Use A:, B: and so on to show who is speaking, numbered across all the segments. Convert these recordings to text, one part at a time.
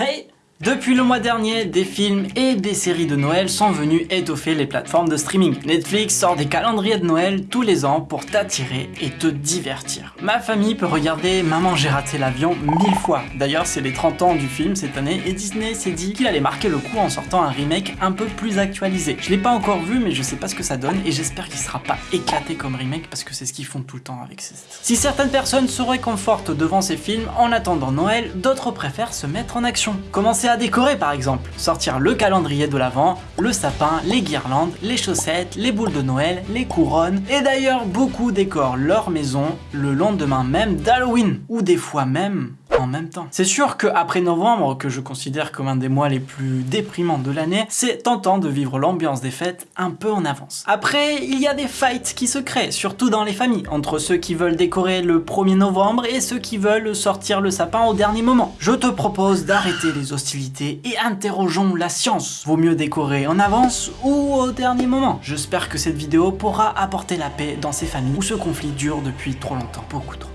A: Hej! Depuis le mois dernier, des films et des séries de Noël sont venus étoffer les plateformes de streaming. Netflix sort des calendriers de Noël tous les ans pour t'attirer et te divertir. Ma famille peut regarder Maman j'ai raté l'avion mille fois. D'ailleurs c'est les 30 ans du film cette année et Disney s'est dit qu'il allait marquer le coup en sortant un remake un peu plus actualisé. Je l'ai pas encore vu mais je sais pas ce que ça donne et j'espère qu'il sera pas éclaté comme remake parce que c'est ce qu'ils font tout le temps avec ces... Si certaines personnes se réconfortent devant ces films en attendant Noël, d'autres préfèrent se mettre en action. Commencer décorer par exemple. Sortir le calendrier de l'Avent, le sapin, les guirlandes, les chaussettes, les boules de Noël, les couronnes. Et d'ailleurs, beaucoup décorent leur maison le lendemain même d'Halloween. Ou des fois même C'est sûr qu'après novembre, que je considère comme un des mois les plus déprimants de l'année, c'est tentant de vivre l'ambiance des fêtes un peu en avance. Après, il y a des fights qui se créent, surtout dans les familles, entre ceux qui veulent décorer le 1er novembre et ceux qui veulent sortir le sapin au dernier moment. Je te propose d'arrêter les hostilités et interrogeons la science. Vaut mieux décorer en avance ou au dernier moment J'espère que cette vidéo pourra apporter la paix dans ces familles où ce conflit dure depuis trop longtemps, beaucoup trop.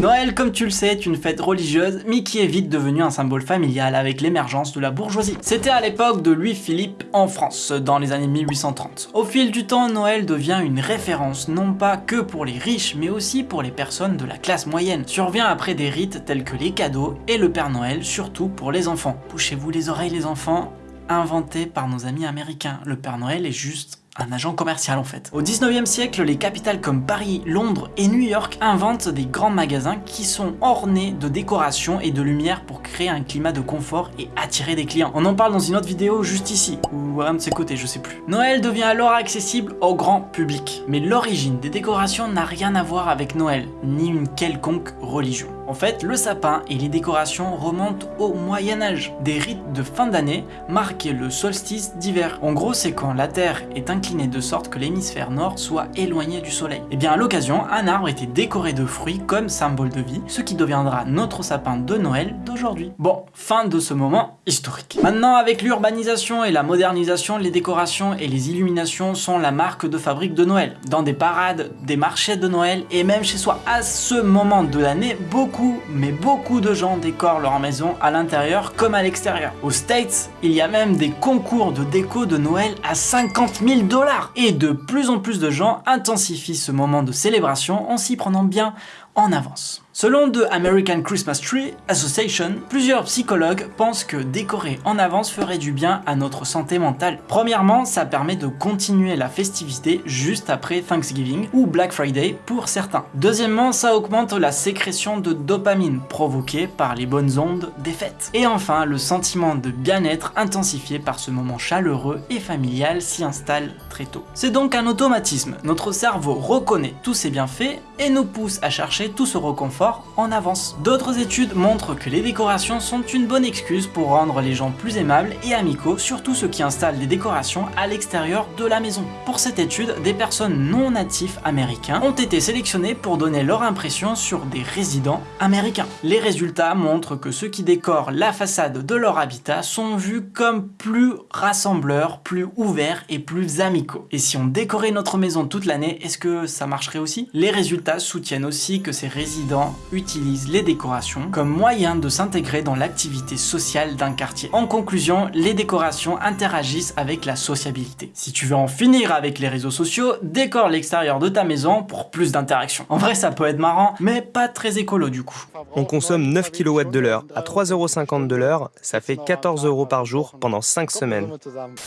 A: Noël, comme tu le sais, est une fête religieuse, mais qui est vite devenue un symbole familial avec l'émergence de la bourgeoisie. C'était à l'époque de Louis-Philippe en France, dans les années 1830. Au fil du temps, Noël devient une référence, non pas que pour les riches, mais aussi pour les personnes de la classe moyenne. Survient après des rites tels que les cadeaux et le Père Noël, surtout pour les enfants. Bouchez-vous les oreilles les enfants, inventé par nos amis américains. Le Père Noël est juste un agent commercial en fait. Au 19e siècle, les capitales comme Paris, Londres et New York inventent des grands magasins qui sont ornés de décorations et de lumière pour créer un climat de confort et attirer des clients. On en parle dans une autre vidéo juste ici, ou à un de ses côtés, je sais plus. Noël devient alors accessible au grand public. Mais l'origine des décorations n'a rien à voir avec Noël, ni une quelconque religion. En fait, le sapin et les décorations remontent au Moyen-Âge. Des rites de fin d'année marquaient le solstice d'hiver. En gros, c'est quand la Terre est inclinée de sorte que l'hémisphère nord soit éloigné du soleil. Et eh bien à l'occasion, un arbre était décoré de fruits comme symbole de vie, ce qui deviendra notre sapin de Noël d'aujourd'hui. Bon, fin de ce moment historique. Maintenant, avec l'urbanisation et la modernisation, les décorations et les illuminations sont la marque de fabrique de Noël. Dans des parades, des marchés de Noël et même chez soi. À ce moment de l'année, beaucoup mais beaucoup de gens décorent leur maison à l'intérieur comme à l'extérieur. Aux States, il y a même des concours de déco de Noël à 50 000 dollars. Et de plus en plus de gens intensifient ce moment de célébration en s'y prenant bien en avance. Selon The American Christmas Tree Association, plusieurs psychologues pensent que décorer en avance ferait du bien à notre santé mentale. Premièrement, ça permet de continuer la festivité juste après Thanksgiving ou Black Friday pour certains. Deuxièmement, ça augmente la sécrétion de dopamine provoquée par les bonnes ondes des fêtes. Et enfin, le sentiment de bien-être intensifié par ce moment chaleureux et familial s'y installe très tôt. C'est donc un automatisme, notre cerveau reconnaît tous ces bienfaits et nous pousse à chercher tout ce reconfort en avance. D'autres études montrent que les décorations sont une bonne excuse pour rendre les gens plus aimables et amicaux, surtout ceux qui installent des décorations à l'extérieur de la maison. Pour cette étude, des personnes non natifs américains ont été sélectionnées pour donner leur impression sur des résidents américains. Les résultats montrent que ceux qui décorent la façade de leur habitat sont vus comme plus rassembleurs, plus ouverts et plus amicaux. Et si on décorait notre maison toute l'année, est-ce que ça marcherait aussi? Les résultats soutiennent aussi que ces résidents utilise les décorations comme moyen de s'intégrer dans l'activité sociale d'un quartier. En conclusion, les décorations interagissent avec la sociabilité. Si tu veux en finir avec les réseaux sociaux, décore l'extérieur de ta maison pour plus d'interaction. En vrai, ça peut être marrant, mais pas très écolo du coup.
B: On consomme 9 kW de l'heure. À 3,50€ de l'heure, ça fait 14 euros par jour pendant 5 semaines.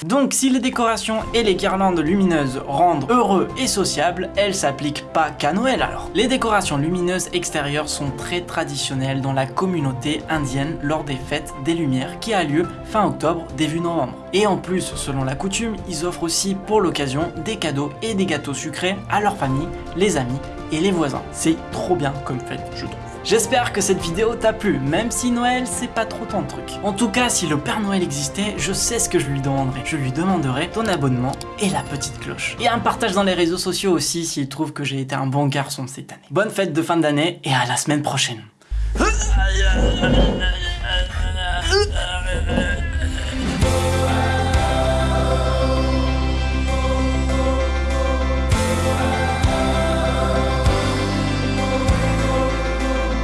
A: Donc si les décorations et les guirlandes lumineuses rendent heureux et sociables, elles s'appliquent pas qu'à Noël alors. Les décorations lumineuses extérieures sont très traditionnels dans la communauté indienne lors des fêtes des Lumières qui a lieu fin octobre, début novembre. Et en plus, selon la coutume, ils offrent aussi pour l'occasion des cadeaux et des gâteaux sucrés à leur famille, les amis et les voisins. C'est trop bien comme fête, je trouve. J'espère que cette vidéo t'a plu, même si Noël c'est pas trop ton truc. En tout cas, si le Père Noël existait, je sais ce que je lui demanderais. Je lui demanderais ton abonnement et la petite cloche. Et un partage dans les réseaux sociaux aussi s'il trouve que j'ai été un bon garçon cette année. Bonne fête de fin d'année et à la semaine prochaine.